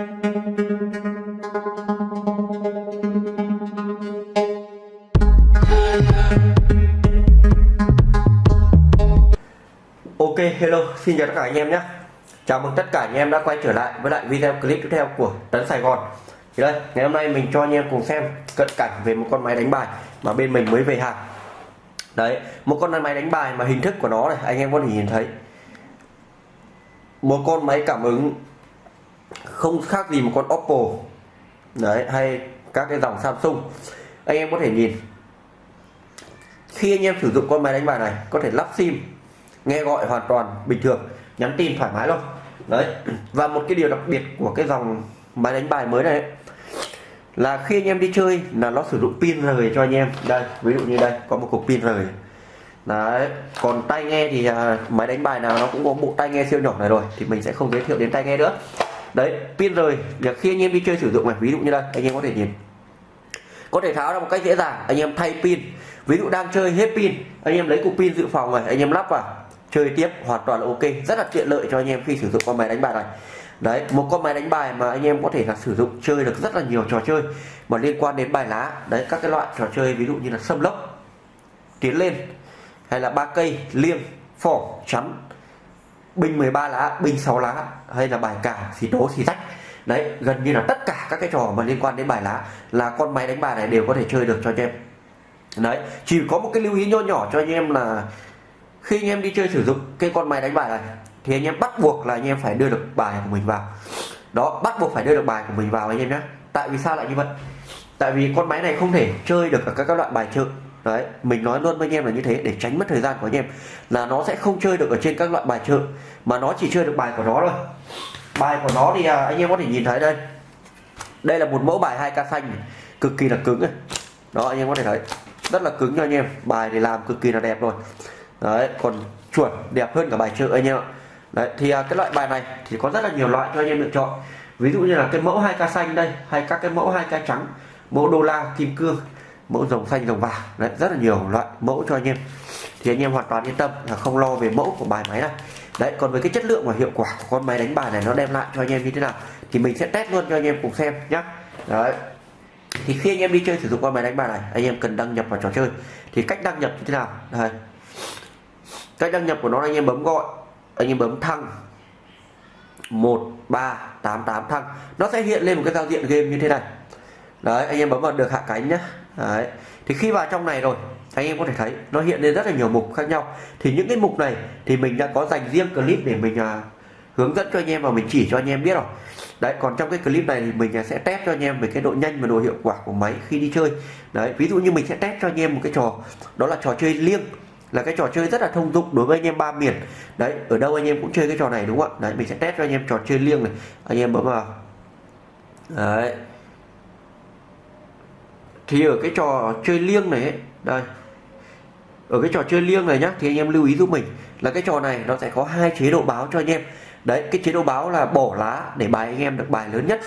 Ok, hello, xin chào tất cả anh em nhé. Chào mừng tất cả anh em đã quay trở lại với lại video clip tiếp theo của Tấn Sài Gòn. Thì đây, ngày hôm nay mình cho anh em cùng xem cận cảnh về một con máy đánh bài mà bên mình mới về hàng. Đấy, một con máy đánh bài mà hình thức của nó này, anh em có thể nhìn thấy. Một con máy cảm ứng không khác gì một con Oppo. Đấy hay các cái dòng Samsung. Anh em có thể nhìn. Khi anh em sử dụng con máy đánh bài này có thể lắp sim nghe gọi hoàn toàn bình thường nhắn tin thoải mái luôn. Đấy và một cái điều đặc biệt của cái dòng máy đánh bài mới này là khi anh em đi chơi là nó sử dụng pin rời cho anh em. Đây ví dụ như đây có một cục pin rời. Đấy còn tai nghe thì à, máy đánh bài nào nó cũng có bộ tai nghe siêu nhỏ này rồi thì mình sẽ không giới thiệu đến tai nghe nữa đấy pin rời việc khi anh em đi chơi sử dụng này, ví dụ như đây, anh em có thể nhìn. Có thể tháo ra một cách dễ dàng. Anh em thay pin. Ví dụ đang chơi hết pin, anh em lấy cục pin dự phòng này, anh em lắp vào. Chơi tiếp, hoàn toàn là ok. Rất là tiện lợi cho anh em khi sử dụng con máy đánh bài này. Đấy, một con máy đánh bài mà anh em có thể là sử dụng chơi được rất là nhiều trò chơi mà liên quan đến bài lá. Đấy, các cái loại trò chơi, ví dụ như là sâm lốc, tiến lên, hay là ba cây liêm phỏ chắn bình 13 lá bình 6 lá hay là bài cả xì tố xì rách. Đấy gần như là tất cả các cái trò mà liên quan đến bài lá là con máy đánh bài này đều có thể chơi được cho anh em. Đấy chỉ có một cái lưu ý nho nhỏ cho anh em là khi anh em đi chơi sử dụng cái con máy đánh bài này thì anh em bắt buộc là anh em phải đưa được bài của mình vào. Đó bắt buộc phải đưa được bài của mình vào anh em nhé. Tại vì sao lại như vậy? Tại vì con máy này không thể chơi được ở các, các loại bài chơi đấy mình nói luôn với anh em là như thế để tránh mất thời gian của anh em. Là nó sẽ không chơi được ở trên các loại bài chợ mà nó chỉ chơi được bài của nó thôi. Bài của nó thì à, anh em có thể nhìn thấy đây. Đây là một mẫu bài hai ca xanh cực kỳ là cứng này đó anh em có thể thấy rất là cứng cho anh em. Bài thì làm cực kỳ là đẹp rồi đấy còn chuẩn đẹp hơn cả bài chợ anh em ạ. Đấy thì à, cái loại bài này thì có rất là nhiều loại cho anh em lựa chọn. Ví dụ như là cái mẫu hai ca xanh đây hay các cái mẫu hai ca trắng mẫu đô la kim cương mẫu rồng xanh rồng vàng. Đấy, rất là nhiều loại mẫu cho anh em. Thì anh em hoàn toàn yên tâm là không lo về mẫu của bài máy này. Đấy, còn với cái chất lượng và hiệu quả của con máy đánh bài này nó đem lại cho anh em như thế nào thì mình sẽ test luôn cho anh em cùng xem nhé đấy. Thì khi anh em đi chơi sử dụng con máy đánh bài này, anh em cần đăng nhập vào trò chơi. Thì cách đăng nhập như thế nào? Đây. Cách đăng nhập của nó anh em bấm gọi, anh em bấm thăng. 1388 thăng. Nó sẽ hiện lên một cái giao diện game như thế này. Đấy, anh em bấm vào được hạ cánh nhé đấy. Thì khi vào trong này rồi anh em có thể thấy nó hiện lên rất là nhiều mục khác nhau. Thì những cái mục này thì mình đã có dành riêng clip để mình uh, hướng dẫn cho anh em và mình chỉ cho anh em biết rồi. Đấy còn trong cái clip này thì mình à, sẽ test cho anh em về cái độ nhanh và độ hiệu quả của máy khi đi chơi. Đấy ví dụ như mình sẽ test cho anh em một cái trò đó là trò chơi liêng. Là cái trò chơi rất là thông dụng đối với anh em ba miền. Đấy ở đâu anh em cũng chơi cái trò này đúng không ạ? Đấy mình sẽ test cho anh em trò chơi liêng này. Anh em bấm vào. Đấy thì ở cái trò chơi liêng này ấy, đây. Ở cái trò chơi liêng này nhá thì anh em lưu ý giúp mình là cái trò này nó sẽ có hai chế độ báo cho anh em. Đấy cái chế độ báo là bỏ lá để bài anh em được bài lớn nhất.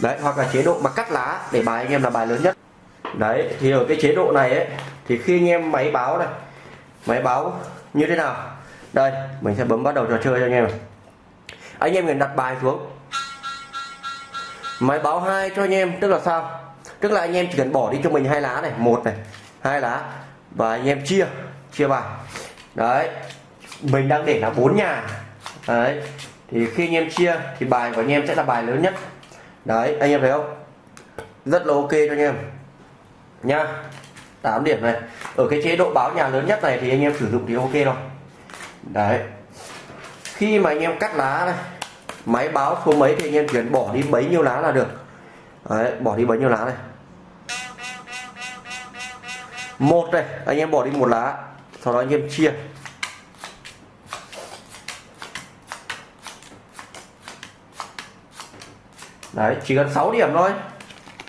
Đấy hoặc là chế độ mà cắt lá để bài anh em là bài lớn nhất. Đấy thì ở cái chế độ này ấy thì khi anh em máy báo này máy báo như thế nào? Đây mình sẽ bấm bắt đầu trò chơi cho anh em anh em cần đặt bài xuống. Máy báo hai cho anh em tức là sao? Tức là anh em chỉ cần bỏ đi cho mình hai lá này một này hai lá và anh em chia chia bài. Đấy mình đang để là bốn nhà. Đấy thì khi anh em chia thì bài của anh em sẽ là bài lớn nhất. Đấy anh em thấy không? Rất là ok cho anh em. Nha 8 điểm này. Ở cái chế độ báo nhà lớn nhất này thì anh em sử dụng thì ok rồi. Đấy. Khi mà anh em cắt lá này máy báo số mấy thì anh em chuyển bỏ đi bấy nhiêu lá là được. Đấy, bỏ đi bấy nhiêu lá này một này anh em bỏ đi một lá sau đó anh em chia. Đấy chỉ cần 6 điểm thôi.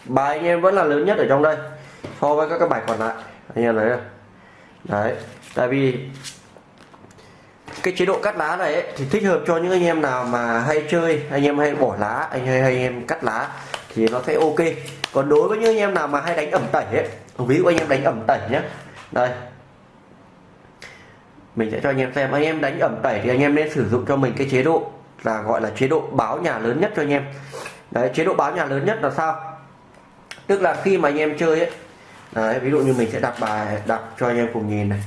Bài anh em vẫn là lớn nhất ở trong đây so với các cái bài còn lại. Anh em thấy không? Đấy tại vì cái chế độ cắt lá này ấy, thì thích hợp cho những anh em nào mà hay chơi anh em hay bỏ lá anh hay, hay anh em cắt lá thì nó sẽ ok. Còn đối với những anh em nào mà hay đánh ẩm tẩy ấy ví dụ anh em đánh ẩm tẩy nhé đây. Mình sẽ cho anh em xem. Anh em đánh ẩm tẩy thì anh em nên sử dụng cho mình cái chế độ là gọi là chế độ báo nhà lớn nhất cho anh em. Đấy, chế độ báo nhà lớn nhất là sao? Tức là khi mà anh em chơi ấy. Đấy, ví dụ như mình sẽ đặt bài đặt cho anh em cùng nhìn này.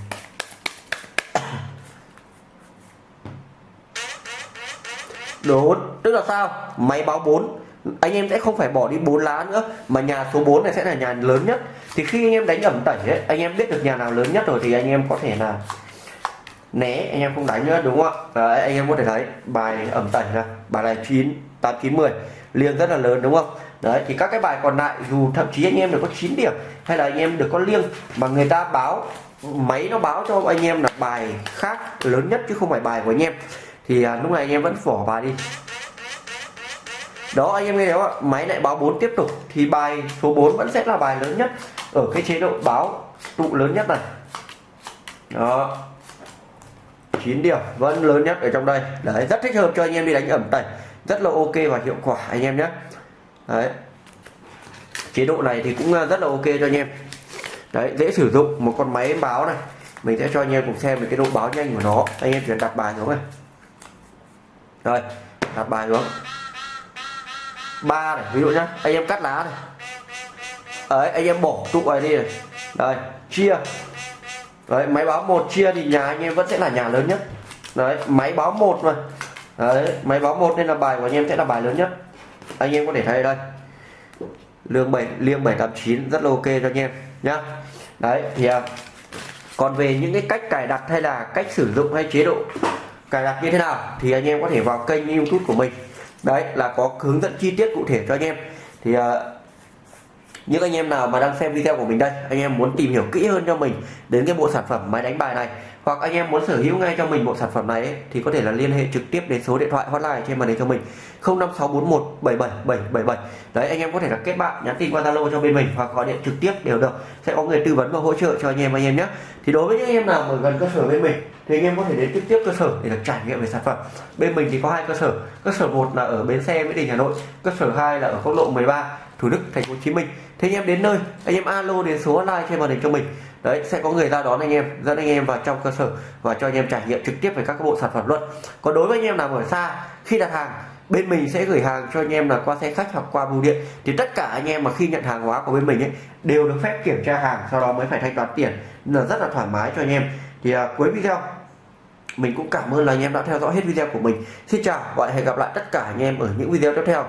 Đốn tức là sao? Máy báo 4 anh em sẽ không phải bỏ đi bốn lá nữa mà nhà số 4 này sẽ là nhà lớn nhất thì khi anh em đánh ẩm tẩy ấy, anh em biết được nhà nào lớn nhất rồi thì anh em có thể là né anh em không đánh nữa đúng không ạ Đấy, anh em có thể thấy bài ẩm tẩy là bài này chín tám chín mười liêng rất là lớn đúng không đấy thì các cái bài còn lại dù thậm chí anh em được có 9 điểm hay là anh em được có liêng mà người ta báo máy nó báo cho anh em là bài khác lớn nhất chứ không phải bài của anh em thì à, lúc này anh em vẫn bỏ bài đi đó, anh em nghe không ạ? Máy lại báo 4 tiếp tục, thì bài số 4 vẫn sẽ là bài lớn nhất ở cái chế độ báo tụ lớn nhất này. Đó. 9 điểm, vẫn lớn nhất ở trong đây. Đấy, rất thích hợp cho anh em đi đánh ẩm tẩy. Rất là ok và hiệu quả, anh em nhé. Đấy. Chế độ này thì cũng à, rất là ok cho anh em. Đấy, dễ sử dụng, một con máy báo này. Mình sẽ cho anh em cùng xem về cái độ báo nhanh của nó. Anh em chuyển đặt bài xuống này. Rồi, đặt bài xuống ba này ví dụ nhá. Anh em cắt lá này. Đấy anh em bỏ tụ này đi này. Đây chia. Đấy máy báo một chia thì nhà anh em vẫn sẽ là nhà lớn nhất. Đấy máy báo một mà. Đấy máy báo một nên là bài của anh em sẽ là bài lớn nhất. Anh em có thể thấy đây. Lương 7 liêng 789 rất là ok cho anh em nhá. Đấy thì à, còn về những cái cách cài đặt hay là cách sử dụng hay chế độ cài đặt như thế nào thì anh em có thể vào kênh youtube của mình đấy là có hướng dẫn chi tiết cụ thể cho anh em. Thì uh, những anh em nào mà đang xem video của mình đây anh em muốn tìm hiểu kỹ hơn cho mình đến cái bộ sản phẩm máy đánh bài này hoặc anh em muốn sở hữu ngay cho mình bộ sản phẩm này ấy, thì có thể là liên hệ trực tiếp đến số điện thoại hotline trên màn hình cho mình. 05641 77777 đấy anh em có thể là kết bạn nhắn tin qua zalo cho bên mình hoặc gọi điện trực tiếp đều được. Sẽ có người tư vấn và hỗ trợ cho anh em anh em nhé. Thì đối với những anh em nào mà gần cơ sở bên mình thì anh em có thể đến trực tiếp cơ sở để được trải nghiệm về sản phẩm. Bên mình thì có hai cơ sở. Cơ sở một là ở bến xe mỹ đình hà nội. Cơ sở 2 là ở quốc lộ 13 thủ đức thành phố hồ chí minh. Thế anh em đến nơi anh em alo đến số hotline trên màn hình cho mình đấy sẽ có người ra đón anh em dẫn anh em vào trong cơ sở và cho anh em trải nghiệm trực tiếp về các bộ sản phẩm luôn. Còn đối với anh em nào ở xa khi đặt hàng bên mình sẽ gửi hàng cho anh em là qua xe khách hoặc qua bưu điện. Thì tất cả anh em mà khi nhận hàng hóa của bên mình ấy đều được phép kiểm tra hàng sau đó mới phải thanh toán tiền. Là rất là thoải mái cho anh em. Thì à, cuối video mình cũng cảm ơn là anh em đã theo dõi hết video của mình. Xin chào và hẹn gặp lại tất cả anh em ở những video tiếp theo.